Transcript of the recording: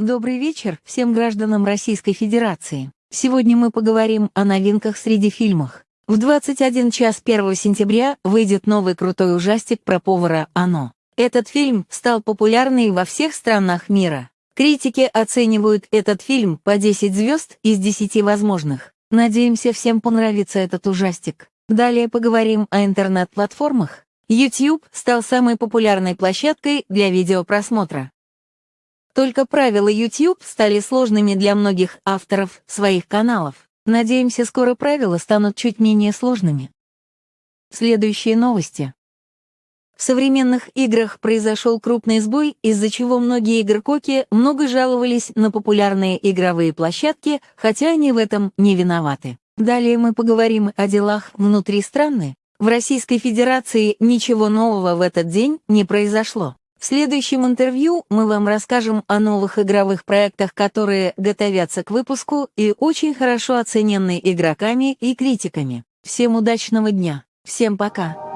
Добрый вечер всем гражданам Российской Федерации. Сегодня мы поговорим о новинках среди фильмов. В 21 час 1 сентября выйдет новый крутой ужастик про повара «Оно». Этот фильм стал популярный во всех странах мира. Критики оценивают этот фильм по 10 звезд из 10 возможных. Надеемся, всем понравится этот ужастик. Далее поговорим о интернет-платформах. YouTube стал самой популярной площадкой для видеопросмотра. Только правила YouTube стали сложными для многих авторов своих каналов. Надеемся, скоро правила станут чуть менее сложными. Следующие новости. В современных играх произошел крупный сбой, из-за чего многие игрококи много жаловались на популярные игровые площадки, хотя они в этом не виноваты. Далее мы поговорим о делах внутри страны. В Российской Федерации ничего нового в этот день не произошло. В следующем интервью мы вам расскажем о новых игровых проектах, которые готовятся к выпуску и очень хорошо оценены игроками и критиками. Всем удачного дня. Всем пока.